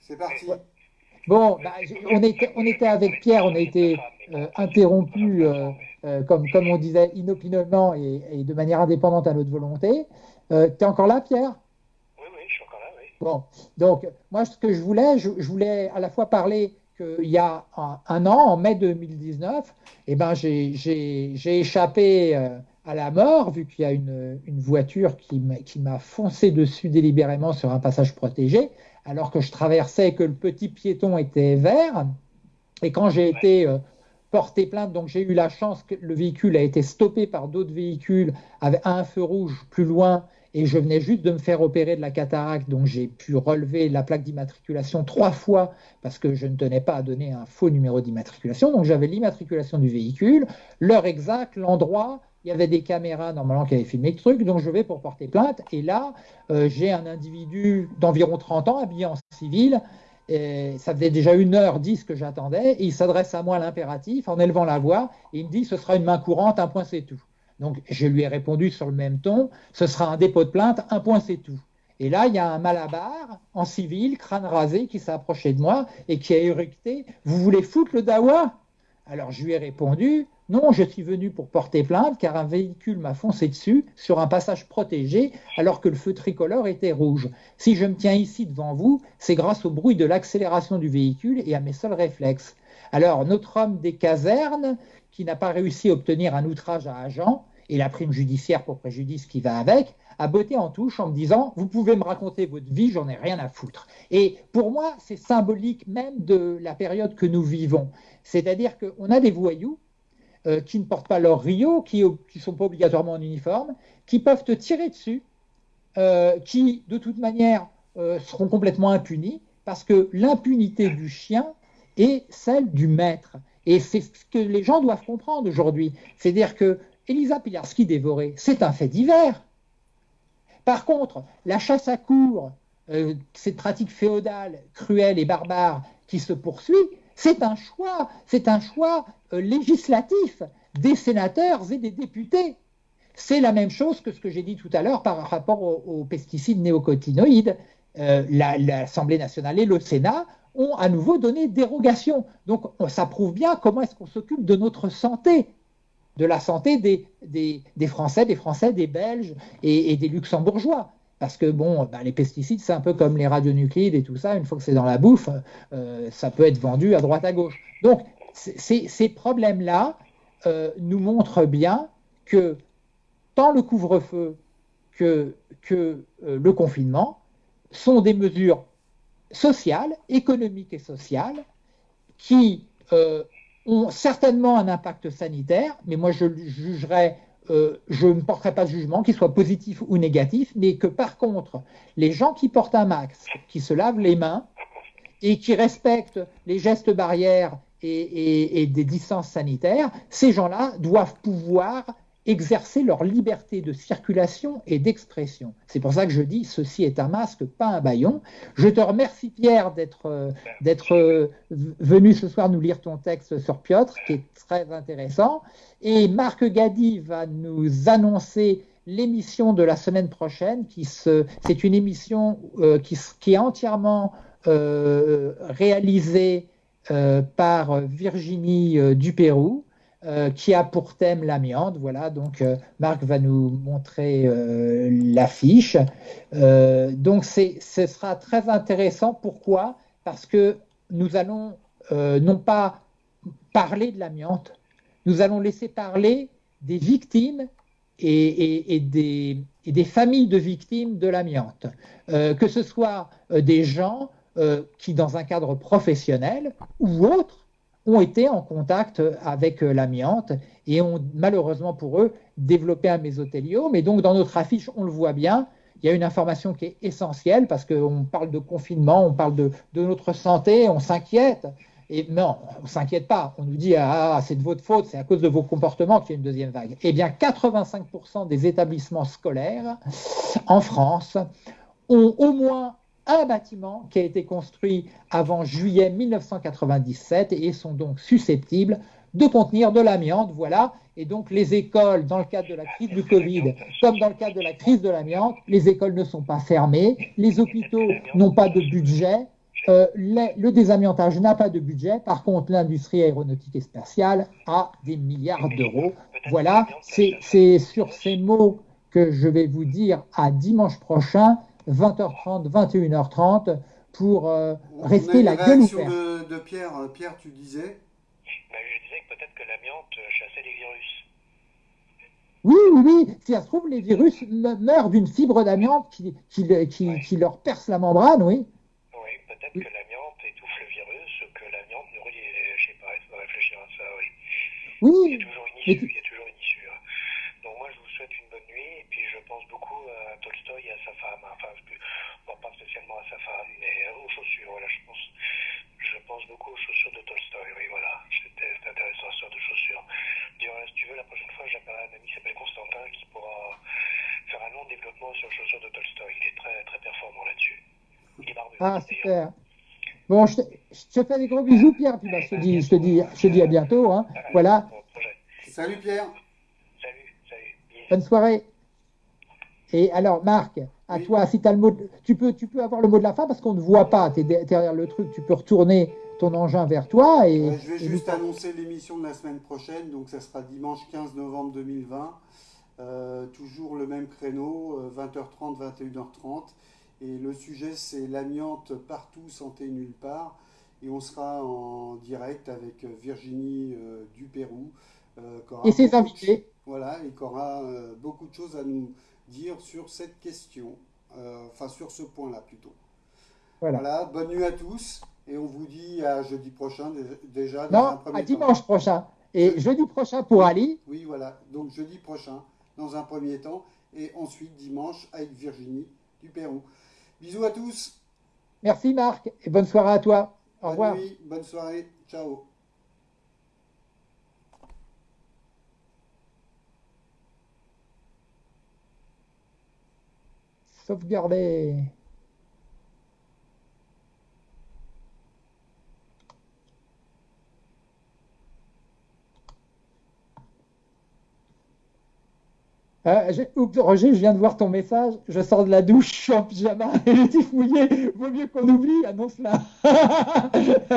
C'est parti. Bon, bah, on, était, on était avec Pierre, on a été euh, interrompu, euh, euh, comme, comme on disait, inopinément et, de manière indépendante à notre volonté. tu es encore là, Pierre? Oui, oui, je suis encore là, oui. Bon, donc, moi, ce que je voulais, je, voulais à la fois parler qu'il y a un, an, en mai 2019, eh ben, j'ai échappé à la mort, vu qu'il y a une, une voiture qui m'a foncé dessus délibérément sur un passage protégé alors que je traversais et que le petit piéton était vert. Et quand j'ai été euh, porté plainte, donc j'ai eu la chance que le véhicule a été stoppé par d'autres véhicules avec un feu rouge plus loin et je venais juste de me faire opérer de la cataracte, donc j'ai pu relever la plaque d'immatriculation trois fois parce que je ne tenais pas à donner un faux numéro d'immatriculation. Donc j'avais l'immatriculation du véhicule, l'heure exacte, l'endroit, il y avait des caméras normalement qui avaient filmé le truc, donc je vais pour porter plainte. Et là, euh, j'ai un individu d'environ 30 ans habillé en civil. Ça faisait déjà une heure dix que j'attendais. Et il s'adresse à moi l'impératif en élevant la voix. Et il me dit ce sera une main courante, un point c'est tout. Donc je lui ai répondu sur le même ton ce sera un dépôt de plainte, un point c'est tout. Et là, il y a un malabar en civil, crâne rasé, qui s'est approché de moi et qui a éructé Vous voulez foutre le dawa? Alors je lui ai répondu non, je suis venu pour porter plainte car un véhicule m'a foncé dessus sur un passage protégé alors que le feu tricolore était rouge. Si je me tiens ici devant vous, c'est grâce au bruit de l'accélération du véhicule et à mes seuls réflexes. Alors, notre homme des casernes, qui n'a pas réussi à obtenir un outrage à agent et la prime judiciaire pour préjudice qui va avec, a botté en touche en me disant Vous pouvez me raconter votre vie, j'en ai rien à foutre. Et pour moi, c'est symbolique même de la période que nous vivons. C'est-à-dire qu'on a des voyous euh, qui ne portent pas leur Rio, qui ne sont pas obligatoirement en uniforme, qui peuvent te tirer dessus, euh, qui de toute manière euh, seront complètement impunis, parce que l'impunité du chien est celle du maître. Et c'est ce que les gens doivent comprendre aujourd'hui. C'est-à-dire que Elisa Pilarski dévorée, c'est un fait divers. Par contre, la chasse à cour, cette pratique féodale, cruelle et barbare qui se poursuit, c'est un choix, c'est un choix euh, législatif des sénateurs et des députés. C'est la même chose que ce que j'ai dit tout à l'heure par rapport aux, pesticides néocotinoïdes. Euh, L'Assemblée nationale et le Sénat ont à nouveau donné dérogation. Donc ça prouve bien comment est-ce qu'on s'occupe de notre santé, de la santé des, Français, des Français, des Belges et des Luxembourgeois. Parce que bon, bah, les pesticides, c'est un peu comme les radionucléides et tout ça. Une fois que c'est dans la bouffe, euh, ça peut être vendu à droite à gauche. Donc, ces problèmes-là euh, nous montrent bien que tant le couvre-feu que, que euh, le confinement sont des mesures sociales, économiques et sociales qui ont certainement un impact sanitaire, mais moi je jugerais euh, je ne porterai pas de jugement, qu'il soit positif ou négatif, mais que par contre, les gens qui portent un masque, qui se lavent les mains et qui respectent les gestes barrières et des distances sanitaires, ces gens-là doivent pouvoir exercer leur liberté de circulation et d'expression. C'est pour ça que je dis ceci est un masque, pas un baillon. Je te remercie Pierre d'être euh, euh, venu ce soir nous lire ton texte sur Piotr, qui est très intéressant. Et Marc Gadi va nous annoncer l'émission de la semaine prochaine, qui c'est une émission euh, qui, qui, est entièrement réalisée par Virginie Dupérou. Euh, qui a pour thème l'amiante. Voilà, donc euh, Marc va nous montrer euh, l'affiche. donc ce sera très intéressant. Pourquoi? Parce que nous allons non pas parler de l'amiante, nous allons laisser parler des victimes et, des, et, des, familles de victimes de l'amiante. que ce soit des gens qui, dans un cadre professionnel ou autre, ont été en contact avec euh, l'amiante et ont malheureusement pour eux développé un mésothéliome. Et donc dans notre affiche, on le voit bien, il y a une information qui est essentielle parce qu'on parle de confinement, on parle de, notre santé, on s'inquiète. Et non, on ne s'inquiète pas. On nous dit ah, ah c'est de votre faute, c'est à cause de vos comportements qu'il y a une deuxième vague. Eh bien, 85% des établissements scolaires en France ont au moins un bâtiment qui a été construit avant juillet 1997 et sont donc susceptibles de contenir de l'amiante. Voilà. Et donc les écoles, dans le cadre de la crise du Covid, comme dans le cadre de la crise de l'amiante, les écoles ne sont pas fermées, les hôpitaux n'ont pas de budget. euh, le désamiantage n'a pas de budget. Par contre, l'industrie aéronautique et spatiale a des milliards d'euros. Voilà, c'est sur ces mots que je vais vous dire à dimanche prochain, 20h30, 21h30, pour euh, rester la gueule ouverte. De, de Pierre, euh, Pierre, tu disais? Ben, Je disais que peut-être que l'amiante chassait les virus. Oui, oui, oui. Si ça se trouve, les virus meurent d'une fibre d'amiante qui, qui, qui, qui, leur perce la membrane, oui. Oui, peut-être que l'amiante étouffe le virus, que l'amiante nourrit, je sais pas, il faut réfléchir à ça, oui. Oui. Il y a toujours une issue, il y a toujours une issue. Hein. Donc moi, je vous souhaite une bonne nuit, et puis je pense beaucoup à Tolstoï et à sa femme. Enfin, bon, pas spécialement à sa femme, mais aux chaussures, voilà, je pense. Je pense beaucoup aux chaussures de Tolstoï, oui, voilà. C'était intéressant, ce de chaussures. D'ailleurs, si tu veux, la prochaine fois, j'appellerai un ami qui s'appelle Constantin, qui pourra faire un long développement sur les chaussures de Tolstoï. Il est très, très performant là-dessus. Ah, super. Bon, je te, je te, fais des gros bisous, Pierre, puis bah, je, te dis, je, te dis, je te dis à bientôt. Hein. Voilà. Salut, Pierre. Salut, salut. Bonne soirée. Et alors, Marc, à oui. toi, si tu as le mot, de, tu, peux, tu peux avoir le mot de la fin parce qu'on ne voit pas, tu es derrière le truc, tu peux retourner ton engin vers toi. Et, ouais, je vais juste nous... annoncer l'émission de la semaine prochaine, donc ça sera dimanche 15 novembre 2020. Euh, toujours le même créneau, euh, 20h30, 21h30. Et le sujet, c'est l'amiante partout, santé nulle part. Et on sera en direct avec Virginie euh, du Pérou. euh, et ses invités. Voilà, et qui aura euh, beaucoup de choses à nous dire sur cette question. euh, enfin, sur ce point-là plutôt. Voilà. voilà. Bonne nuit à tous. Et on vous dit à jeudi prochain déjà. Non, à dimanche temps. prochain. Et je... jeudi prochain pour Ali. Oui, voilà. Donc jeudi prochain dans un premier temps. Et ensuite dimanche avec Virginie du Pérou. Bisous à tous. Merci Marc et bonne soirée à toi. Au bonne revoir. Nuit, bonne soirée. Ciao. Sauvegarder. Euh, oups, Roger, je viens de voir ton message. Je sors de la douche, en pyjama et les tifs mouillés. Vaut mieux qu'on oublie, annonce-la.